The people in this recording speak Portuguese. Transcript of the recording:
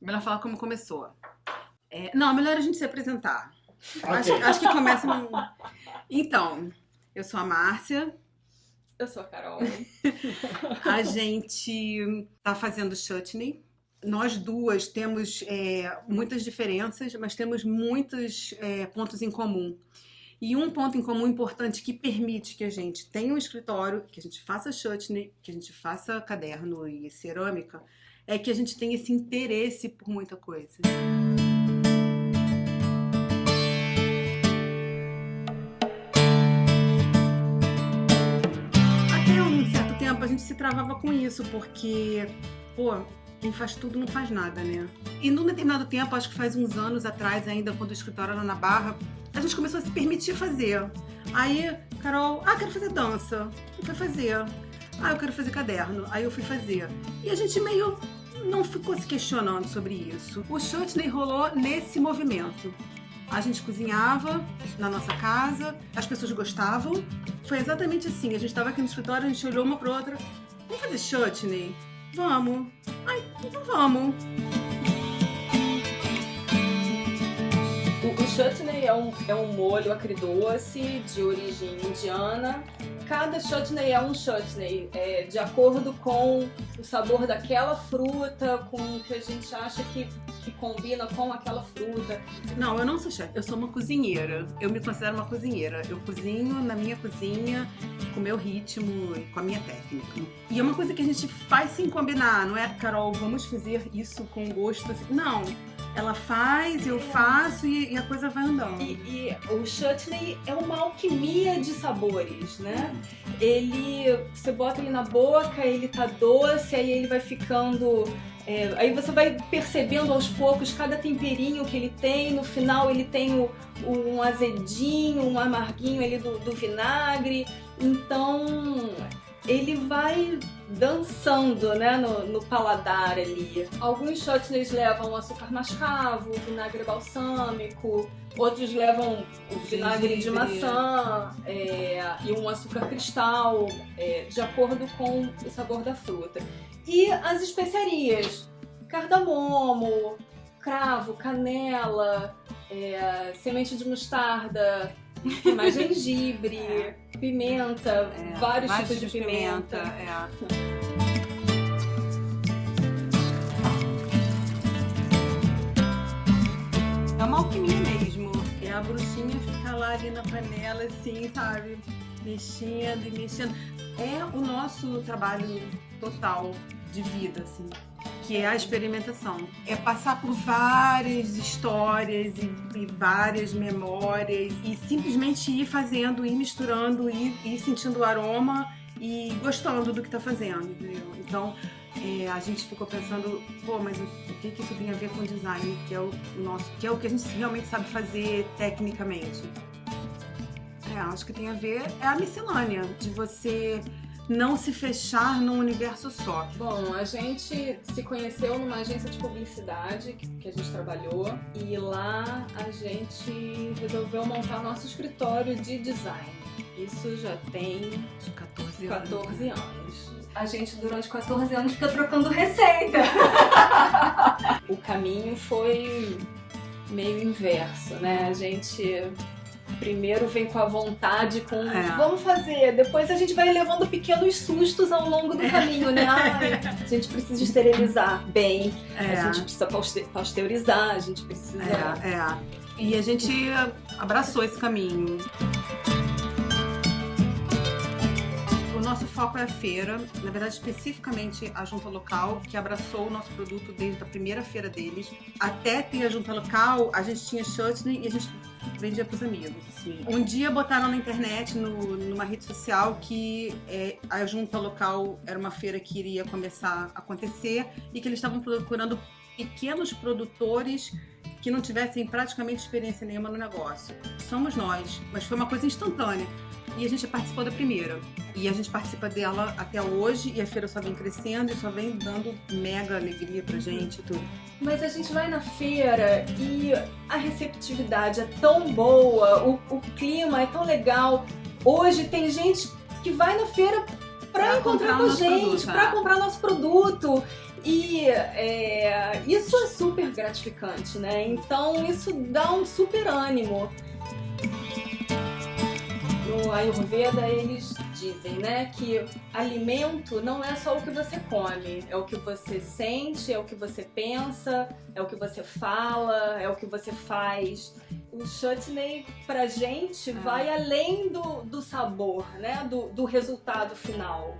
Melhor falar como começou. É, não, melhor a gente se apresentar. Ok. Acho, acho que começa. um- Então, eu sou a Márcia. Eu sou a Carol. A gente tá fazendo chutney. Nós duas temos é, muitas diferenças, mas temos muitos é, pontos em comum. E um ponto em comum importante que permite que a gente tenha um escritório, que a gente faça chutney, que a gente faça caderno e cerâmica, é que a gente tem esse interesse por muita coisa. Até um certo tempo a gente se travava com isso, porque, pô, quem faz tudo não faz nada, né? E num determinado tempo, acho que faz uns anos atrás, ainda quando o escritório era na Barra, a gente começou a se permitir fazer. Aí, Carol, ah, quero fazer dança. Eu fui fazer. Ah, eu quero fazer caderno. Aí eu fui fazer. E a gente meio não ficou se questionando sobre isso. O Chutney rolou nesse movimento. A gente cozinhava na nossa casa, as pessoas gostavam. Foi exatamente assim. A gente estava aqui no escritório, a gente olhou uma para outra. Vamos fazer chutney? Vamos. Ai, então vamos. Chutney é um, é um molho agridoce de origem indiana. Cada chutney é um chutney, é, de acordo com o sabor daquela fruta, com o que a gente acha que, que combina com aquela fruta. Não, eu não sou chefe, eu sou uma cozinheira. Eu me considero uma cozinheira. Eu cozinho na minha cozinha, com o meu ritmo e com a minha técnica. E é uma coisa que a gente faz sem combinar, não é, Carol, vamos fazer isso com gosto. assim. Não, ela faz, eu faço e, e a coisa vai andando. E, e o chutney é uma alquimia de sabores, né? Ele, você bota ele na boca, ele tá doce, aí ele vai ficando é, aí você vai percebendo aos poucos cada temperinho que ele tem. No final ele tem o, um azedinho, um amarguinho ali do, do vinagre. Então ele vai dançando né, no, no paladar ali. Alguns chutneys levam açúcar mascavo, vinagre balsâmico, outros levam o vinagre de maçã é, e um açúcar cristal, é, de acordo com o sabor da fruta. E as especiarias, cardamomo, cravo, canela, é, semente de mostarda, mais gengibre, pimenta, É, vários, tipos de pimenta. é. É uma alquimia mesmo. É a bruxinha ficar lá ali na panela, assim, sabe? Mexendo e mexendo. É o nosso trabalho total de vida, assim. Que é a experimentação. É passar por várias histórias e, e várias memórias e simplesmente ir fazendo, ir misturando, ir, ir sentindo o aroma e gostando do que tá fazendo, entendeu? Então, é, a gente ficou pensando, pô, mas o, o que, que isso tem a ver com design, que é o nosso, que é o que a gente realmente sabe fazer tecnicamente? É, acho que tem a ver, é a miscelânea, de você não se fechar num universo só. Bom, a gente se conheceu numa agência de publicidade que, a gente trabalhou e lá a gente resolveu montar nosso escritório de design. Isso já tem De 14 anos. 14 anos. A gente durante 14 anos fica trocando receita. o caminho foi meio inverso, né? A gente primeiro vem com a vontade, com É. vamos fazer, depois a gente vai levando pequenos sustos ao longo do caminho, né? Ai, a gente precisa esterilizar bem, É. a gente precisa pasteurizar, a gente precisa. É, é. E a gente abraçou esse caminho. O nosso foco é a feira, na verdade, especificamente a junta local, que abraçou o nosso produto desde a primeira feira deles. Até ter a junta local, a gente tinha chutney e a gente vendia pros amigos. assim. Um dia botaram na internet, no- numa rede social, que é, a junta local era uma feira que iria começar a acontecer e que eles estavam procurando pequenos produtores que não tivessem praticamente experiência nenhuma no negócio. Somos nós, mas foi uma coisa instantânea. E a gente participou da primeira. E a gente participa dela até hoje e a feira só vem crescendo e só vem dando mega alegria pra gente e tudo. Mas a gente vai na feira e a receptividade é tão boa, o, o clima é tão legal. Hoje tem gente que vai na feira pra Pra encontrar com a gente, pra é. comprar nosso produto. E é, isso é super gratificante, né? Então isso dá um super ânimo. No Ayurveda eles dizem, né, que alimento não é só o que você come, é o que você sente, é o que você pensa, é o que você fala, é o que você faz. O chutney pra gente Ah. vai além do, do sabor, né, do, do resultado final.